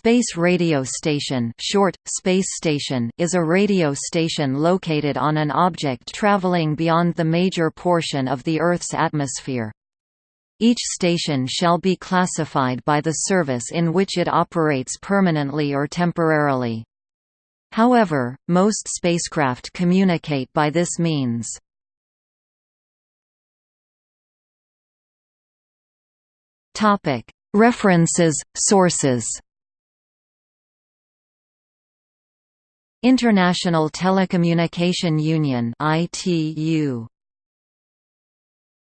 space radio station, short, space station is a radio station located on an object traveling beyond the major portion of the Earth's atmosphere. Each station shall be classified by the service in which it operates permanently or temporarily. However, most spacecraft communicate by this means. References, sources International Telecommunication Union ITU